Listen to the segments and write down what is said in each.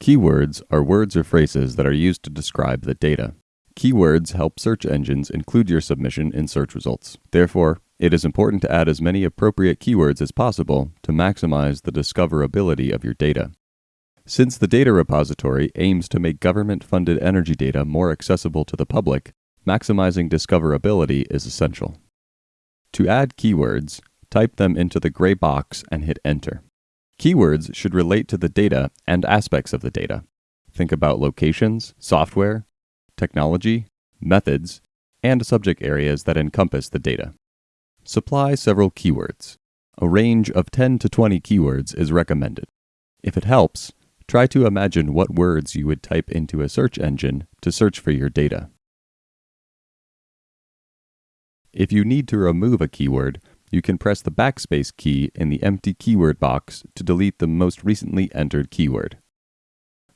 Keywords are words or phrases that are used to describe the data. Keywords help search engines include your submission in search results. Therefore, it is important to add as many appropriate keywords as possible to maximize the discoverability of your data. Since the data repository aims to make government funded energy data more accessible to the public, maximizing discoverability is essential. To add keywords, type them into the gray box and hit enter. Keywords should relate to the data and aspects of the data. Think about locations, software, technology, methods, and subject areas that encompass the data. Supply several keywords. A range of 10 to 20 keywords is recommended. If it helps, try to imagine what words you would type into a search engine to search for your data. If you need to remove a keyword, you can press the backspace key in the empty keyword box to delete the most recently entered keyword.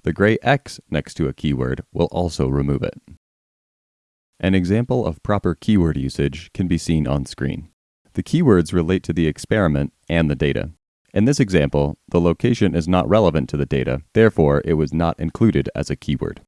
The gray X next to a keyword will also remove it. An example of proper keyword usage can be seen on screen. The keywords relate to the experiment and the data. In this example, the location is not relevant to the data, therefore it was not included as a keyword.